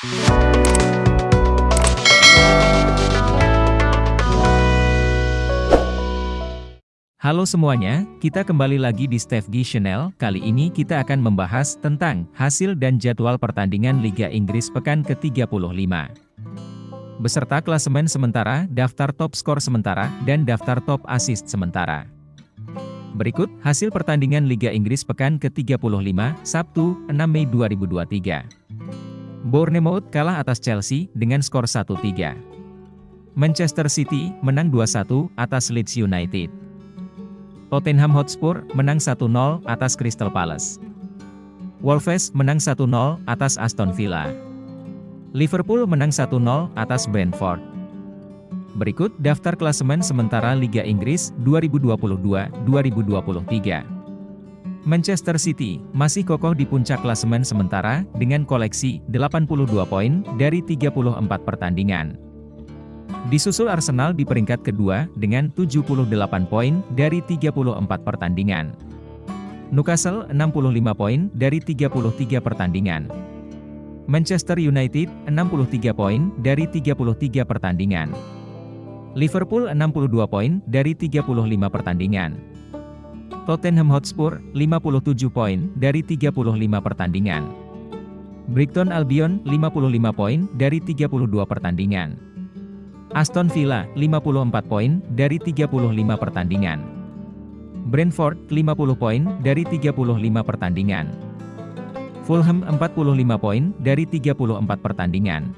Halo semuanya, kita kembali lagi di Steph G Channel. Kali ini kita akan membahas tentang hasil dan jadwal pertandingan Liga Inggris pekan ke-35. Beserta klasemen sementara, daftar top skor sementara, dan daftar top assist sementara. Berikut hasil pertandingan Liga Inggris pekan ke-35, Sabtu, 6 Mei 2023. Bournemouth kalah atas Chelsea dengan skor 1-3. Manchester City menang 2-1 atas Leeds United. Tottenham Hotspur menang 1-0 atas Crystal Palace. Wolves menang 1-0 atas Aston Villa. Liverpool menang 1-0 atas Brentford. Berikut daftar klasemen sementara Liga Inggris 2022-2023. Manchester City masih kokoh di puncak klasemen sementara dengan koleksi 82 poin dari 34 pertandingan. Disusul Arsenal di peringkat kedua dengan 78 poin dari 34 pertandingan. Newcastle 65 poin dari 33 pertandingan. Manchester United 63 poin dari 33 pertandingan. Liverpool 62 poin dari 35 pertandingan. Tottenham Hotspur 57 poin dari 35 pertandingan. Brighton Albion 55 poin dari 32 pertandingan. Aston Villa, 54 poin, dari 35 pertandingan. Brentford, 50 poin, dari 35 pertandingan. Fulham 45 poin, dari 34 pertandingan.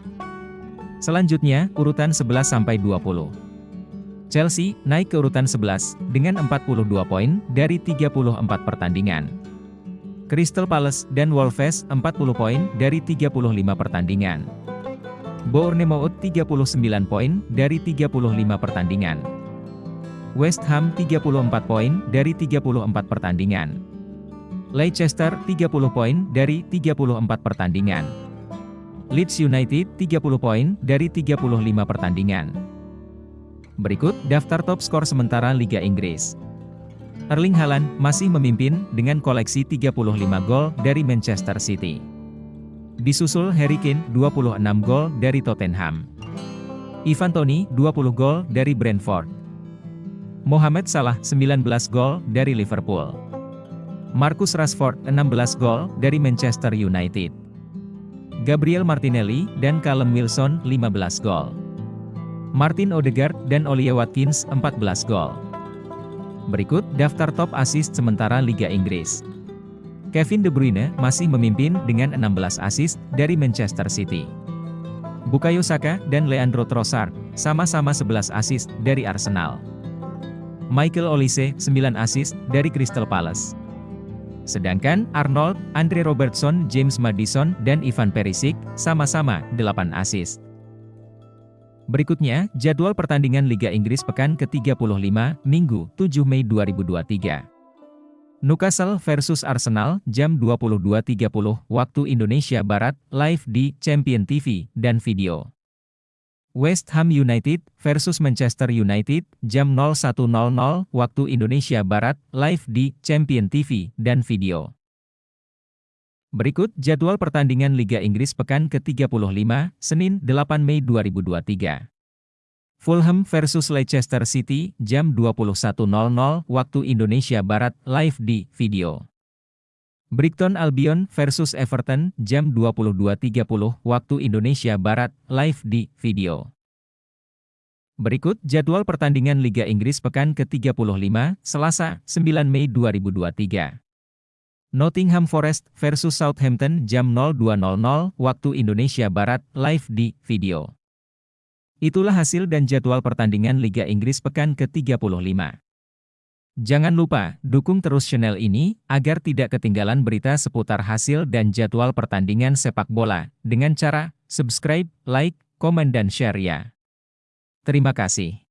Selanjutnya, urutan 11-20. Chelsea, naik ke urutan 11, dengan 42 poin, dari 34 pertandingan. Crystal Palace dan Wolves 40 poin dari 35 pertandingan. Bournemouth 39 poin dari 35 pertandingan. West Ham 34 poin dari 34 pertandingan. Leicester 30 poin dari 34 pertandingan. Leeds United 30 poin dari 35 pertandingan. Berikut daftar top skor sementara Liga Inggris. Erling Haaland masih memimpin dengan koleksi 35 gol dari Manchester City. Disusul Harry Kane 26 gol dari Tottenham. Ivan Toney 20 gol dari Brentford. Mohamed Salah 19 gol dari Liverpool. Marcus Rashford 16 gol dari Manchester United. Gabriel Martinelli dan Callum Wilson 15 gol. Martin Odegaard dan Ollie Watkins 14 gol. Berikut daftar top assist sementara Liga Inggris. Kevin De Bruyne masih memimpin dengan 16 assist dari Manchester City. Bukayo Saka dan Leandro Trossard sama-sama 11 assist dari Arsenal. Michael Olise 9 assist dari Crystal Palace. Sedangkan Arnold, Andre Robertson, James Madison, dan Ivan Perisic sama-sama 8 assist. Berikutnya, jadwal pertandingan Liga Inggris pekan ke-35, Minggu, 7 Mei 2023. Newcastle versus Arsenal, jam 22.30 waktu Indonesia Barat, live di Champion TV dan video. West Ham United versus Manchester United, jam 01.00 waktu Indonesia Barat, live di Champion TV dan video. Berikut jadwal pertandingan Liga Inggris pekan ke-35, Senin 8 Mei 2023. Fulham versus Leicester City, jam 21.00 waktu Indonesia Barat, live di video. Brighton Albion versus Everton, jam 22.30 waktu Indonesia Barat, live di video. Berikut jadwal pertandingan Liga Inggris pekan ke-35, Selasa, 9 Mei 2023. Nottingham Forest versus Southampton jam 02.00 waktu Indonesia Barat, live di video. Itulah hasil dan jadwal pertandingan Liga Inggris pekan ke-35. Jangan lupa, dukung terus channel ini, agar tidak ketinggalan berita seputar hasil dan jadwal pertandingan sepak bola, dengan cara subscribe, like, komen dan share ya. Terima kasih.